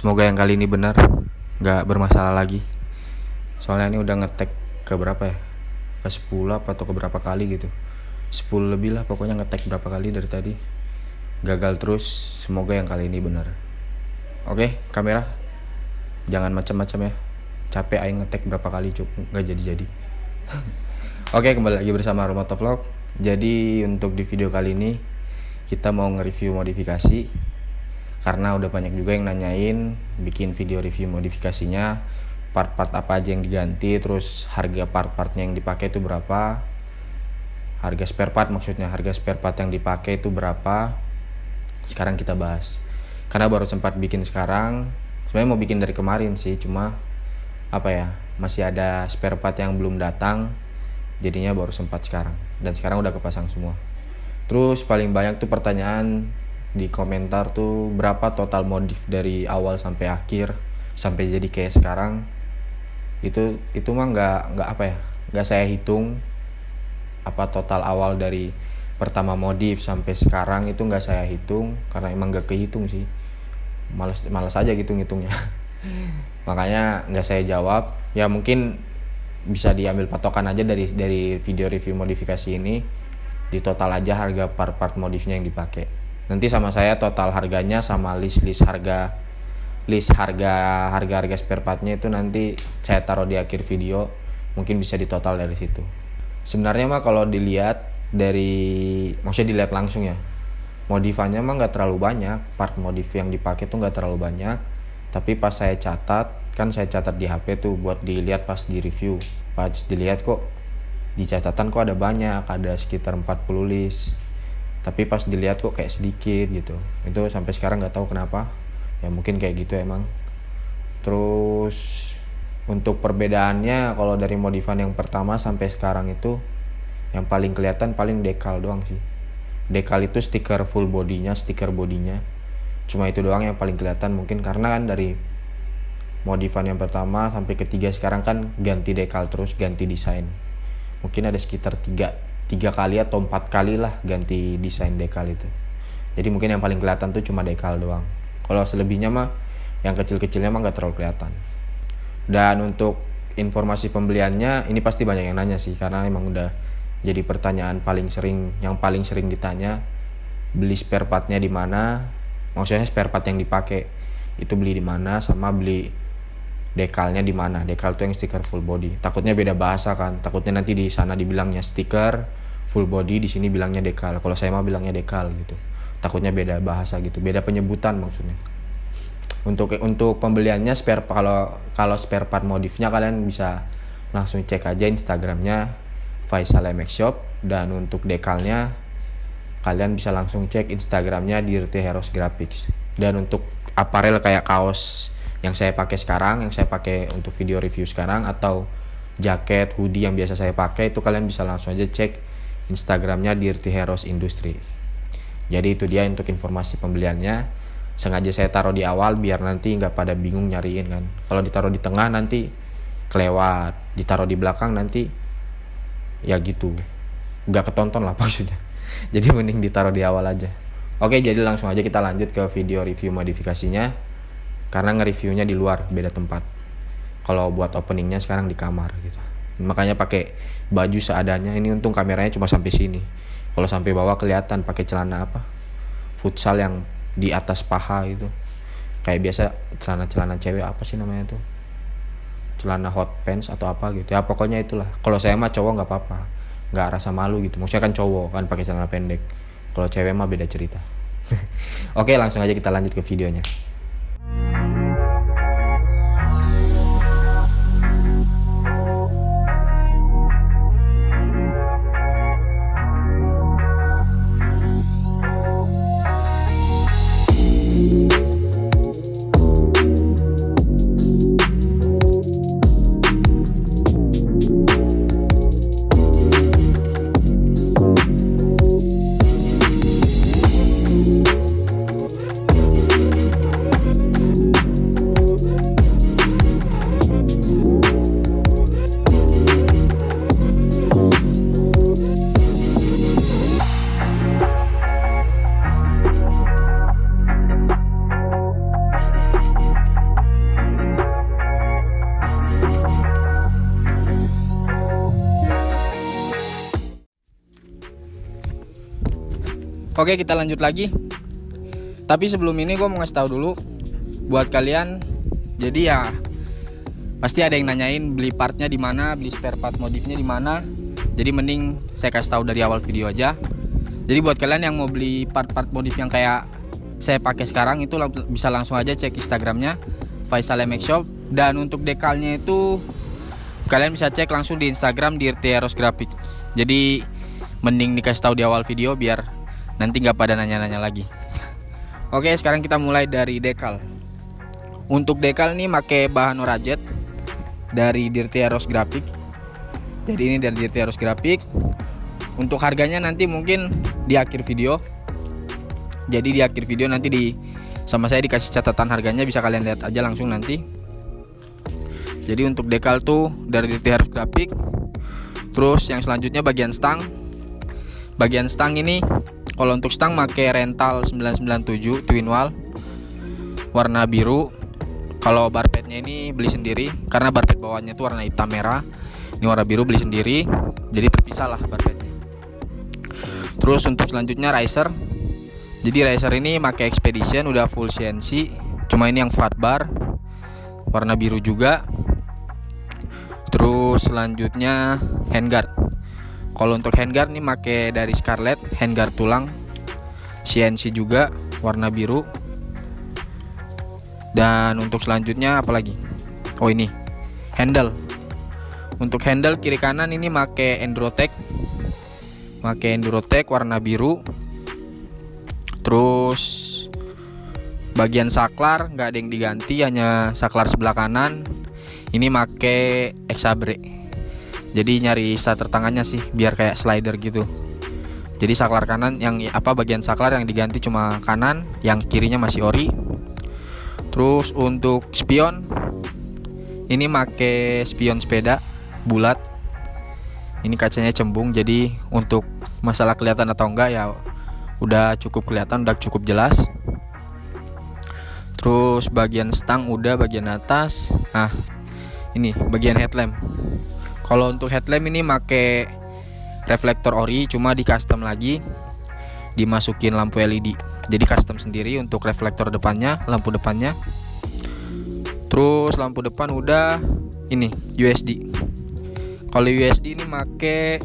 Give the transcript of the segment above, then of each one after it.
Semoga yang kali ini benar, nggak bermasalah lagi. Soalnya ini udah ngetek ke berapa ya? Ke 10 apa atau ke berapa kali gitu. 10 lebih lah pokoknya ngetek berapa kali dari tadi. Gagal terus, semoga yang kali ini benar. Oke, kamera. Jangan macam-macam ya. Capek aing ngetek berapa kali cuk, nggak jadi-jadi. Oke, kembali lagi bersama Romoto Vlog. Jadi untuk di video kali ini kita mau nge-review modifikasi karena udah banyak juga yang nanyain bikin video review modifikasinya part-part apa aja yang diganti terus harga part-partnya yang dipakai itu berapa harga spare part maksudnya harga spare part yang dipakai itu berapa sekarang kita bahas. Karena baru sempat bikin sekarang sebenarnya mau bikin dari kemarin sih cuma apa ya masih ada spare part yang belum datang jadinya baru sempat sekarang. Dan sekarang udah kepasang semua. Terus paling banyak tuh pertanyaan di komentar tuh berapa total modif dari awal sampai akhir sampai jadi kayak sekarang. Itu itu mah nggak nggak apa ya nggak saya hitung apa total awal dari pertama modif sampai sekarang itu nggak saya hitung karena emang nggak kehitung sih. Malas malas aja gitu ngitungnya. Makanya nggak saya jawab. Ya mungkin bisa diambil patokan aja dari dari video review modifikasi ini. Di total aja harga part-part modifnya yang dipakai nanti sama saya total harganya sama list list harga list harga harga harga spare partnya itu nanti saya taruh di akhir video. Mungkin bisa ditotal dari situ. Sebenarnya mah kalau dilihat dari maksudnya dilihat langsung ya modifannya mah nggak terlalu banyak. Part modif yang dipakai tuh nggak terlalu banyak. Tapi pas saya catat kan saya catat di HP tuh buat dilihat pas di review. Pas dilihat kok di catatan kok ada banyak ada sekitar 40 list tapi pas dilihat kok kayak sedikit gitu. Itu sampai sekarang nggak tahu kenapa. Ya mungkin kayak gitu emang. Terus untuk perbedaannya kalau dari modifan yang pertama sampai sekarang itu yang paling kelihatan paling dekal doang sih. Dekal itu stiker full bodinya stiker bodinya cuma itu doang yang paling kelihatan mungkin karena kan dari modifan yang pertama sampai ketiga sekarang kan ganti dekal terus ganti desain. Mungkin ada sekitar tiga tiga kali atau empat kali lah ganti desain dekal itu. Jadi mungkin yang paling kelihatan tuh cuma dekal doang. Kalau selebihnya mah yang kecil-kecilnya mah nggak terlalu kelihatan. Dan untuk informasi pembeliannya ini pasti banyak yang nanya sih karena emang udah jadi pertanyaan paling sering yang paling sering ditanya beli spare partnya di mana? Maksudnya spare part yang dipakai itu beli di mana? Sama beli dekalnya di mana? Dekal tuh yang stiker full body. Takutnya beda bahasa kan. Takutnya nanti di sana dibilangnya stiker full body di sini bilangnya dekal. Kalau saya mah bilangnya dekal gitu. Takutnya beda bahasa gitu. Beda penyebutan maksudnya. Untuk untuk pembeliannya spare kalau kalau spare part modifnya kalian bisa langsung cek aja instagramnya Faisal MX Shop. Dan untuk dekalnya kalian bisa langsung cek instagramnya Dirty Heroes Graphics. Dan untuk aparel kayak kaos yang saya pakai sekarang yang saya pakai untuk video review sekarang atau jaket hoodie yang biasa saya pakai itu kalian bisa langsung aja cek Instagramnya Dirty Heroes Industry. Jadi itu dia untuk informasi pembeliannya. Sengaja saya taruh di awal biar nanti nggak pada bingung nyariin kan. Kalau ditaruh di tengah nanti kelewat, ditaruh di belakang nanti ya gitu, nggak ketonton lah maksudnya. Jadi mending ditaruh di awal aja. Oke, jadi langsung aja kita lanjut ke video review modifikasinya. Karena nge-reviewnya di luar, beda tempat. Kalau buat openingnya sekarang di kamar gitu. Makanya pakai baju seadanya. Ini untung kameranya cuma sampai sini. Kalau sampai bawah kelihatan pakai celana apa? Futsal yang di atas paha itu. Kayak biasa celana-celana cewek apa sih namanya tuh celana hot pants atau apa gitu. Ya pokoknya itulah. Kalau saya mah cowok nggak apa-apa. Nggak rasa malu gitu. Maksudnya kan cowok kan pakai celana pendek. Kalau cewek mah beda cerita. Oke langsung aja kita lanjut ke videonya Thank you. Oke kita lanjut lagi Tapi sebelum ini gue mau ngasih tahu dulu Buat kalian Jadi ya Pasti ada yang nanyain beli partnya di mana, beli spare part modifnya di mana. Jadi mending saya kasih tahu dari awal video aja. Jadi buat kalian yang mau beli part-part modif yang kayak saya pakai sekarang itu bisa langsung aja cek Instagramnya Faisal MX Shop dan untuk dekalnya itu kalian bisa cek langsung di Instagram di Eros Graphic. Jadi mending dikasih tahu di awal video biar nanti nggak pada nanya-nanya lagi. Oke, sekarang kita mulai dari dekal. Untuk dekal nih pakai bahan Orajet dari Dirty Eros Graphic. Jadi ini dari Dirty Eros Graphic. Untuk harganya nanti mungkin di akhir video. Jadi di akhir video nanti di sama saya dikasih catatan harganya bisa kalian lihat aja langsung nanti. Jadi untuk dekal tuh dari Dirty Eros Graphic. Terus yang selanjutnya bagian stang. Bagian stang ini kalau untuk stang pakai rental 997 twin wall. Warna biru. Kalau barpetnya ini beli sendiri karena barpet bawahnya itu warna hitam merah. Ini warna biru beli sendiri. Jadi terpisah lah barpetnya. Terus untuk selanjutnya riser jadi riser ini pakai expedition udah full CNC cuma ini yang fat bar. Warna biru juga. Terus selanjutnya handguard kalau untuk handguard nih pakai dari Scarlett handguard tulang. CNC juga warna biru. Dan untuk selanjutnya apalagi oh ini. Handle. Untuk handle kiri kanan ini make Endrotech make Endrotech warna biru. Terus bagian saklar nggak ada yang diganti hanya saklar sebelah kanan. Ini make Exabre jadi nyari starter tangannya sih biar kayak slider gitu. Jadi saklar kanan yang apa bagian saklar yang diganti cuma kanan yang kirinya masih ori. Terus untuk spion ini make spion sepeda bulat. Ini kacanya cembung jadi untuk masalah kelihatan atau enggak ya udah cukup kelihatan udah cukup jelas. Terus bagian stang udah bagian atas. Nah ini bagian headlamp kalau untuk headlamp ini make reflektor ori cuma di custom lagi. Dimasukin lampu LED jadi custom sendiri untuk reflektor depannya lampu depannya. Terus lampu depan udah ini USD kalau USD ini make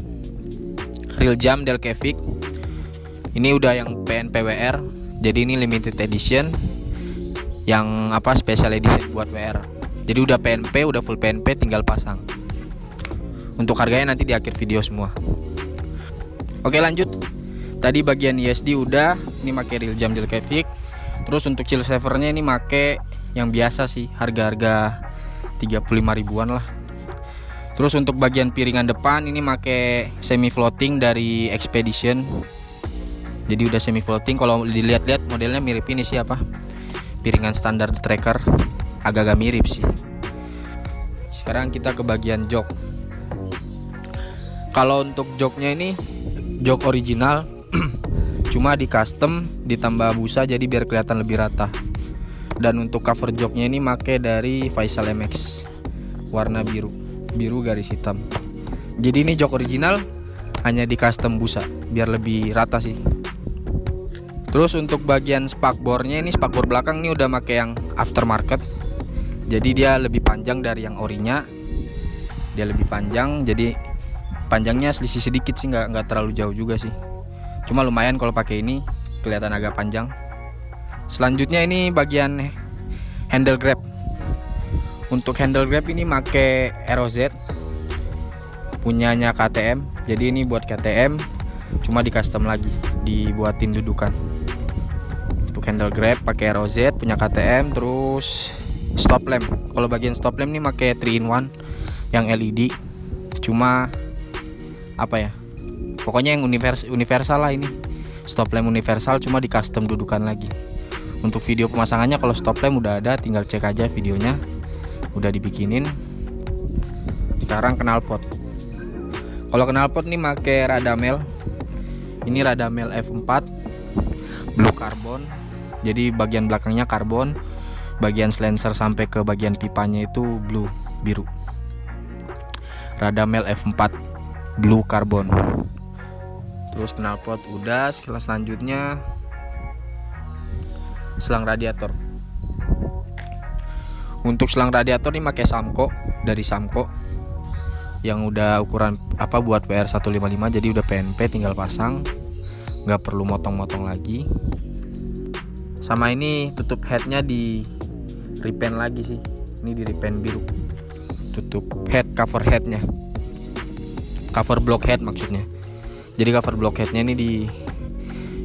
real jam Delcavic ini udah yang PNPWR jadi ini limited edition. Yang apa special edition buat WR jadi udah PNP udah full PNP tinggal pasang untuk harganya nanti di akhir video semua. Oke lanjut. Tadi bagian USD udah ini make real jam Delcavic terus untuk chill savernya ini make yang biasa sih harga-harga 35 ribuan lah. Terus untuk bagian piringan depan ini make semi floating dari Expedition. Jadi udah semi floating kalau dilihat-lihat modelnya mirip ini sih apa? Piringan standar tracker. Agak-agak mirip sih. Sekarang kita ke bagian jok kalau untuk joknya ini jok original cuma di custom ditambah busa jadi biar kelihatan lebih rata. Dan untuk cover joknya ini make dari Faisal MX warna biru biru garis hitam. Jadi ini jok original hanya di custom busa biar lebih rata sih. Terus untuk bagian spakbornya ini spakbor belakang ini udah make yang aftermarket. Jadi dia lebih panjang dari yang orinya. Dia lebih panjang jadi panjangnya selisih sedikit sih nggak nggak terlalu jauh juga sih. Cuma lumayan kalau pakai ini kelihatan agak panjang. Selanjutnya ini bagian handle grab. Untuk handle grab ini make ROZ punyanya KTM jadi ini buat KTM cuma di custom lagi dibuatin dudukan. Untuk handle grab pakai ROZ punya KTM terus stop lamp. Kalau bagian stop lamp ini make 3 in 1 yang LED cuma apa ya pokoknya yang univers universal lah ini. Stop lamp universal cuma di custom dudukan lagi. Untuk video pemasangannya kalau stop lamp udah ada tinggal cek aja videonya. Udah dibikinin. Sekarang knalpot kalau knalpot nih make radamel ini radamel F4 blue carbon. Jadi bagian belakangnya karbon. Bagian silencer sampai ke bagian pipanya itu blue biru. Radamel F4 blue carbon. Terus knalpot udah selanjutnya selang radiator. Untuk selang radiator ini pakai Samco dari Samco. Yang udah ukuran apa buat WR 155 jadi udah PNP tinggal pasang. Nggak perlu motong-motong lagi. Sama ini tutup headnya di repaint lagi sih. Ini di repaint biru. Tutup head cover headnya cover block head maksudnya. Jadi cover block headnya ini di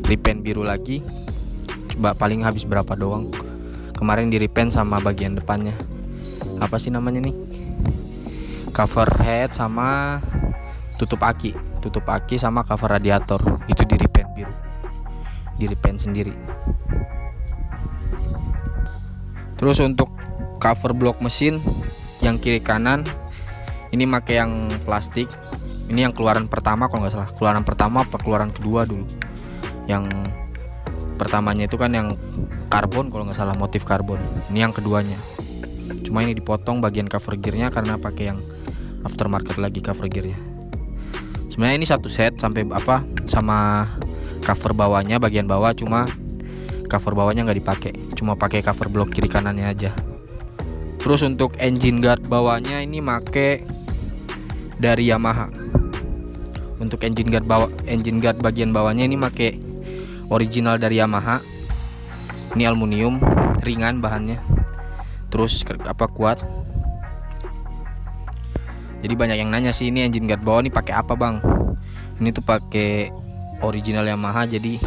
repaint biru lagi. Coba paling habis berapa doang. Kemarin di repaint sama bagian depannya. Apa sih namanya nih? Cover head sama tutup aki. Tutup aki sama cover radiator. Itu di repaint biru. Di repaint sendiri. Terus untuk cover blok mesin yang kiri kanan ini pakai yang plastik ini yang keluaran pertama kalau nggak salah. Keluaran pertama apa keluaran kedua dulu? Yang pertamanya itu kan yang karbon kalau nggak salah motif karbon. Ini yang keduanya. Cuma ini dipotong bagian cover gearnya karena pakai yang aftermarket lagi cover gearnya. Sebenarnya ini satu set sampai apa sama cover bawahnya bagian bawah cuma cover bawahnya nggak dipakai. Cuma pakai cover blok kiri kanannya aja. Terus untuk engine guard bawahnya ini make dari Yamaha untuk engine guard bawah engine guard bagian bawahnya ini make original dari Yamaha. Ini aluminium ringan bahannya. Terus apa kuat. Jadi banyak yang nanya sih ini engine guard bawah ini pakai apa bang? Ini tuh pakai original Yamaha jadi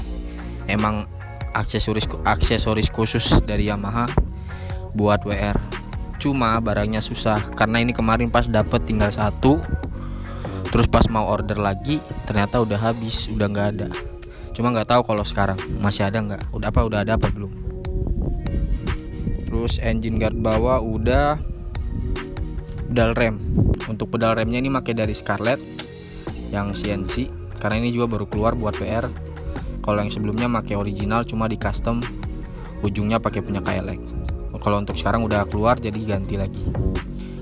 emang aksesoris aksesoris khusus dari Yamaha buat WR cuma barangnya susah karena ini kemarin pas dapet tinggal satu terus pas mau order lagi ternyata udah habis udah nggak ada. Cuma nggak tahu kalau sekarang masih ada nggak. Udah apa udah ada apa belum? Terus engine guard bawah udah pedal rem. Untuk pedal remnya ini pakai dari Scarlett yang CNC karena ini juga baru keluar buat PR kalau yang sebelumnya pakai original cuma di custom. Ujungnya pakai punya KLX kalau untuk sekarang udah keluar jadi ganti lagi.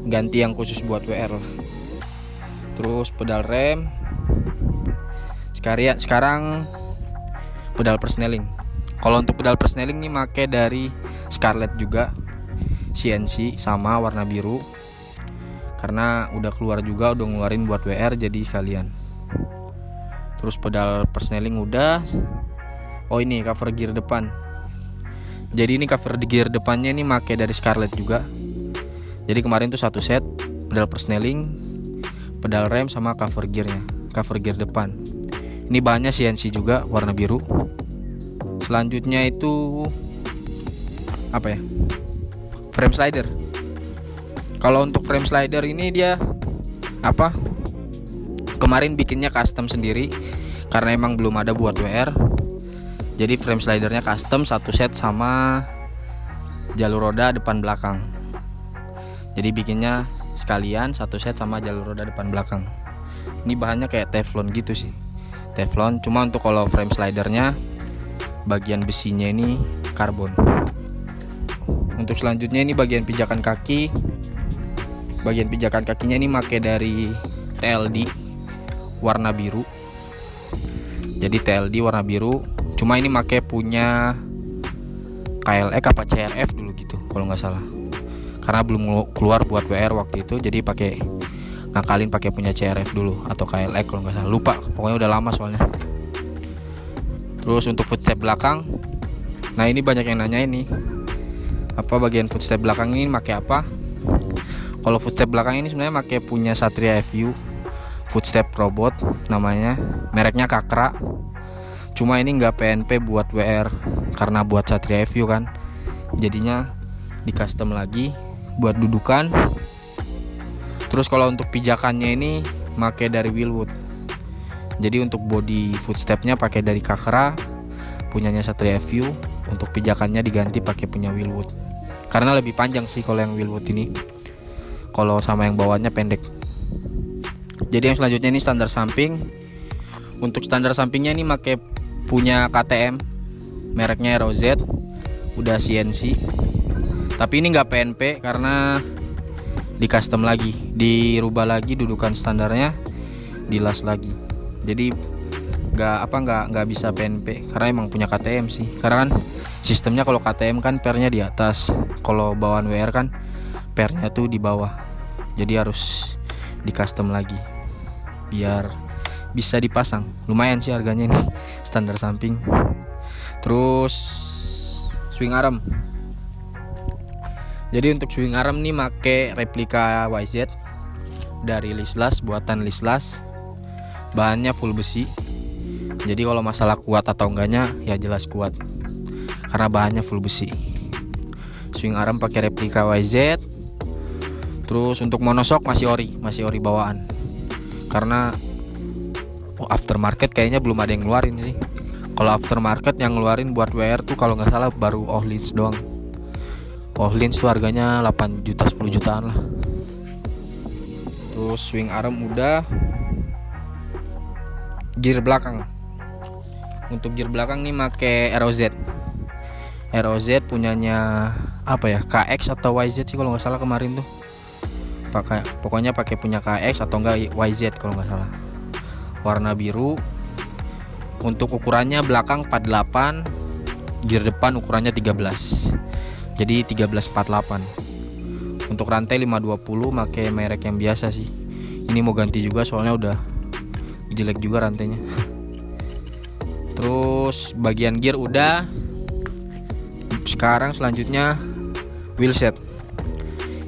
Ganti yang khusus buat WR terus pedal rem. Sekarang sekarang pedal persneling. Kalau untuk pedal persneling nih make dari Scarlett juga CNC sama warna biru. Karena udah keluar juga udah ngeluarin buat WR jadi kalian terus pedal persneling udah. Oh ini cover gear depan. Jadi ini cover gear depannya ini make dari Scarlett juga. Jadi kemarin tuh satu set pedal persneling pedal rem sama cover gearnya cover gear depan. Ini bahannya CNC juga warna biru. Selanjutnya itu apa ya? Frame slider. Kalau untuk frame slider ini dia apa? Kemarin bikinnya custom sendiri karena emang belum ada buat WR jadi frame slidernya custom satu set sama jalur roda depan belakang. Jadi bikinnya sekalian satu set sama jalur roda depan belakang. Ini bahannya kayak teflon gitu sih. Teflon cuma untuk kalau frame slidernya bagian besinya ini karbon. Untuk selanjutnya ini bagian pijakan kaki. Bagian pijakan kakinya ini make dari TLD warna biru. Jadi TLD warna biru cuma ini make punya KLX apa CRF dulu gitu kalau nggak salah karena belum keluar buat WR waktu itu jadi pakai ngakalin pakai punya CRF dulu atau KLX kalau nggak salah. Lupa pokoknya udah lama soalnya. Terus untuk footstep belakang nah ini banyak yang nanya ini apa bagian footstep belakang ini pakai apa? Kalau footstep belakang ini sebenarnya pakai punya Satria FU footstep robot namanya. Mereknya Kakra. Cuma ini nggak PNP buat WR karena buat Satria FU kan. Jadinya di custom lagi buat dudukan. Terus kalau untuk pijakannya ini pakai dari Willwood. Jadi untuk body footstepnya pakai dari Kakra punyanya Satria View untuk pijakannya diganti pakai punya Willwood. Karena lebih panjang sih kalau yang Willwood ini. Kalau sama yang bawahnya pendek. Jadi yang selanjutnya ini standar samping. Untuk standar sampingnya ini pakai punya KTM mereknya ROZ udah CNC tapi ini nggak PNP karena di custom lagi. Dirubah lagi dudukan standarnya dilas lagi. Jadi nggak apa nggak nggak bisa PNP karena emang punya KTM sih. Karena kan sistemnya kalau KTM kan pernya di atas. Kalau bawaan WR kan pernya tuh di bawah. Jadi harus di custom lagi. Biar bisa dipasang. Lumayan sih harganya ini standar samping. Terus swing arm jadi untuk swing arm nih make replika YZ dari Lislas buatan Lislas. Bahannya full besi. Jadi kalau masalah kuat atau enggaknya ya jelas kuat. Karena bahannya full besi. Swing arm pakai replika YZ terus untuk monosok masih ori masih ori bawaan. Karena oh, aftermarket kayaknya belum ada yang ngeluarin sih. Kalau aftermarket yang ngeluarin buat WR tuh kalau nggak salah baru Ohlins doang Ohlins tuh harganya 8 juta 10 jutaan lah. Terus swing arm udah. Gear belakang. Untuk gear belakang nih make ROZ ROZ punyanya apa ya? KX atau YZ sih kalau nggak salah kemarin tuh. Pakai pokoknya pakai punya KX atau enggak YZ kalau nggak salah. Warna biru. Untuk ukurannya belakang 48 gear depan ukurannya 13 jadi 1348 untuk rantai 520 pakai merek yang biasa sih. Ini mau ganti juga soalnya udah jelek juga rantainya. Terus bagian gear udah. Sekarang selanjutnya wheelset.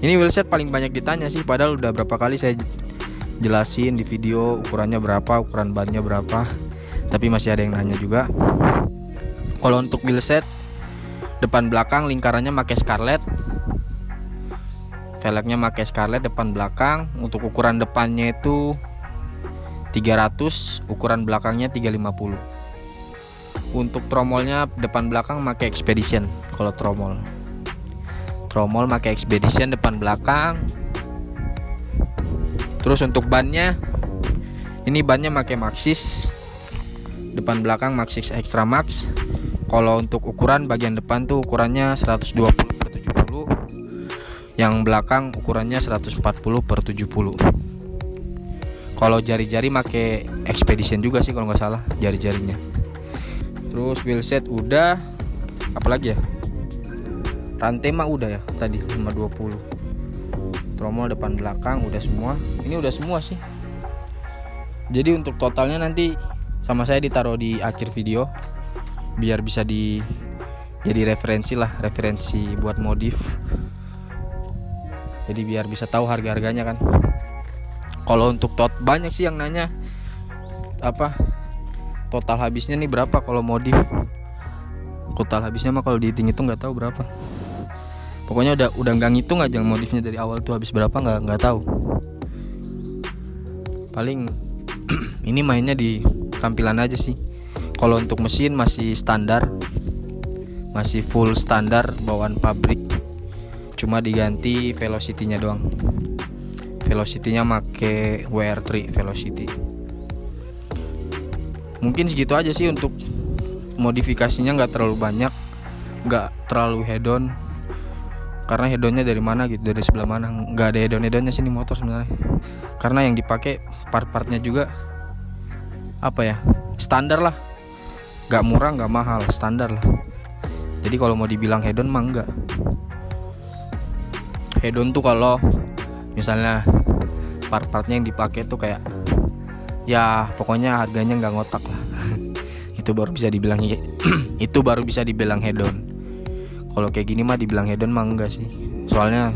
Ini wheelset paling banyak ditanya sih padahal udah berapa kali saya jelasin di video ukurannya berapa ukuran bannya berapa. Tapi masih ada yang nanya juga. Kalau untuk wheelset depan belakang lingkarannya pakai scarlet. Velgnya pakai scarlet depan belakang. Untuk ukuran depannya itu 300 ukuran belakangnya 350 untuk tromolnya depan belakang pakai expedition kalau tromol. Tromol pakai expedition depan belakang. Terus untuk bannya ini bannya pakai maxis. Depan belakang maxis extra max kalau untuk ukuran bagian depan tuh ukurannya 120 per 70 yang belakang ukurannya 140 per 70 kalau jari-jari make expedition juga sih kalau nggak salah jari-jarinya. Terus wheelset udah. Apalagi ya? Rantai mah udah ya tadi 520 tromol depan belakang udah semua. Ini udah semua sih. Jadi untuk totalnya nanti sama saya ditaruh di akhir video biar bisa di jadi referensi lah referensi buat modif. Jadi biar bisa tahu harga harganya kan. Kalau untuk tot banyak sih yang nanya apa total habisnya nih berapa kalau modif? Total habisnya mah kalau dihitung itu nggak tahu berapa. Pokoknya udah udah nggak ngitung aja modifnya dari awal tuh habis berapa nggak nggak tahu. Paling ini mainnya di tampilan aja sih kalau untuk mesin masih standar masih full standar bawaan pabrik. Cuma diganti velocity-nya doang. Velocity-nya make WR3 velocity. Mungkin segitu aja sih untuk modifikasinya nggak terlalu banyak nggak terlalu head on karena hedonnya dari mana gitu dari sebelah mana? Nggak ada hedon hedonnya sini motor sebenarnya. Karena yang dipakai part-partnya juga apa ya standar lah nggak murah nggak mahal standar lah. Jadi kalau mau dibilang hedon mah enggak hedon tuh kalau misalnya part-partnya yang dipakai tuh kayak ya pokoknya harganya nggak ngotak lah. Itu baru bisa dibilang itu baru bisa dibilang hedon. Kalau kayak gini mah dibilang hedon mah enggak sih. Soalnya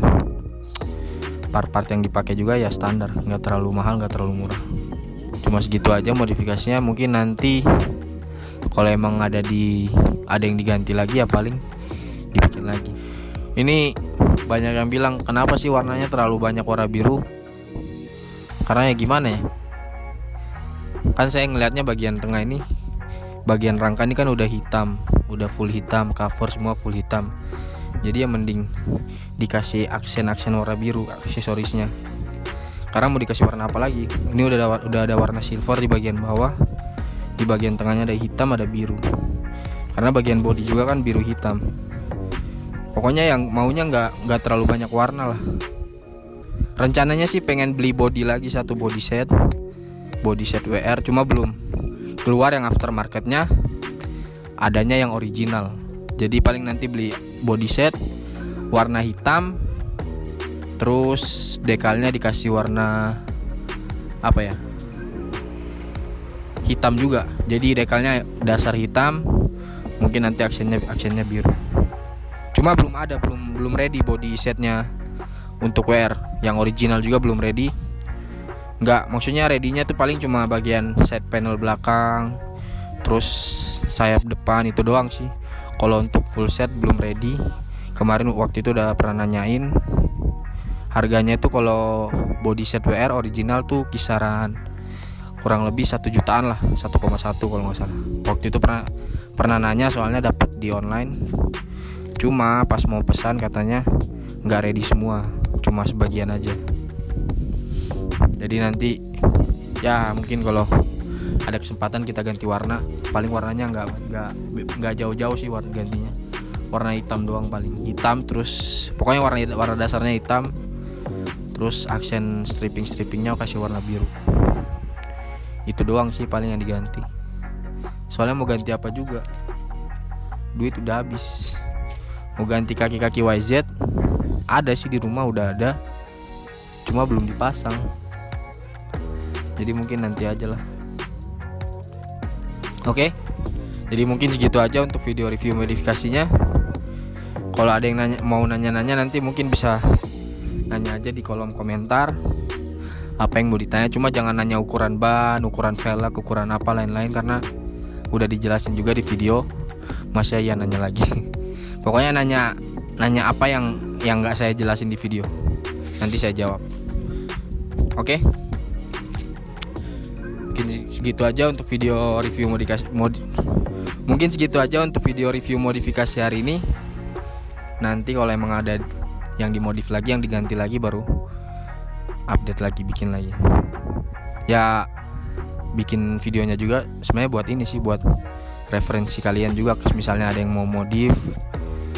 part-part yang dipakai juga ya standar nggak terlalu mahal nggak terlalu murah. Cuma segitu aja modifikasinya mungkin nanti kalau emang ada di ada yang diganti lagi ya paling dibikin lagi. Ini banyak yang bilang kenapa sih warnanya terlalu banyak warna biru? Karena ya gimana ya? Kan saya ngelihatnya bagian tengah ini bagian rangka ini kan udah hitam udah full hitam cover semua full hitam. Jadi ya mending dikasih aksen-aksen warna biru aksesorisnya. Karena mau dikasih warna apa lagi? Ini udah ada, udah ada warna silver di bagian bawah di bagian tengahnya ada hitam ada biru. Karena bagian body juga kan biru hitam. Pokoknya yang maunya nggak nggak terlalu banyak warna lah. Rencananya sih pengen beli body lagi satu body set. Body set WR cuma belum keluar yang aftermarketnya. Adanya yang original. Jadi paling nanti beli body set warna hitam terus dekalnya dikasih warna apa ya hitam juga. Jadi dekalnya dasar hitam mungkin nanti aksennya aksennya biru. Cuma belum ada belum belum ready body setnya untuk wear. Yang original juga belum ready. Nggak maksudnya readynya tuh paling cuma bagian side panel belakang terus sayap depan itu doang sih. Kalau untuk full set belum ready. Kemarin waktu itu udah pernah nanyain. Harganya itu kalau body set WR original tuh kisaran kurang lebih satu jutaan lah 1,1 kalau nggak salah. Waktu itu pernah pernah nanya soalnya dapat di online. Cuma pas mau pesan katanya nggak ready semua cuma sebagian aja. Jadi nanti ya mungkin kalau ada kesempatan kita ganti warna paling warnanya nggak nggak nggak jauh-jauh sih warna gantinya. Warna hitam doang paling hitam terus pokoknya warna warna dasarnya hitam. Terus aksen stripping strippingnya kasih warna biru itu doang sih paling yang diganti. Soalnya mau ganti apa juga? Duit udah habis. Mau ganti kaki-kaki YZ ada sih di rumah udah ada. Cuma belum dipasang. Jadi mungkin nanti aja lah. Oke? Jadi mungkin segitu aja untuk video review modifikasinya. Kalau ada yang nanya mau nanya-nanya nanti mungkin bisa nanya aja di kolom komentar apa yang mau ditanya? Cuma jangan nanya ukuran ban ukuran velg ukuran apa lain-lain karena udah dijelasin juga di video. Masih ya nanya lagi. Pokoknya nanya nanya apa yang yang nggak saya jelasin di video. Nanti saya jawab. Oke? Mungkin segitu aja untuk video review modifikasi mod mungkin segitu aja untuk video review modifikasi hari ini. Nanti kalau emang ada yang dimodif lagi yang diganti lagi baru update lagi bikin lagi. Ya bikin videonya juga sebenarnya buat ini sih buat referensi kalian juga. Misalnya ada yang mau modif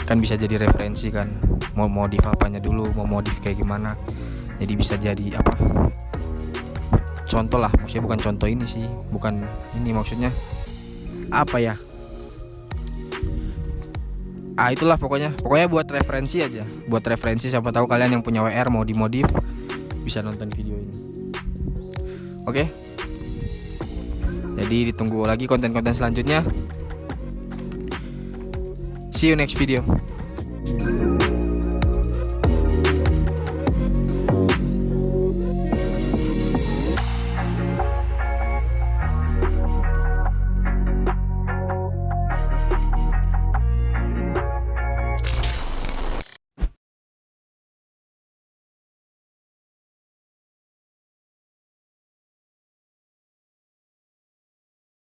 kan bisa jadi referensi kan. Mau modif apanya dulu mau modif kayak gimana. Jadi bisa jadi apa? Contoh lah maksudnya bukan contoh ini sih bukan ini maksudnya. Apa ya? Ah itulah pokoknya. Pokoknya buat referensi aja. Buat referensi siapa tahu kalian yang punya WR mau dimodif bisa nonton video ini. Oke. Jadi ditunggu lagi konten-konten selanjutnya. See you next video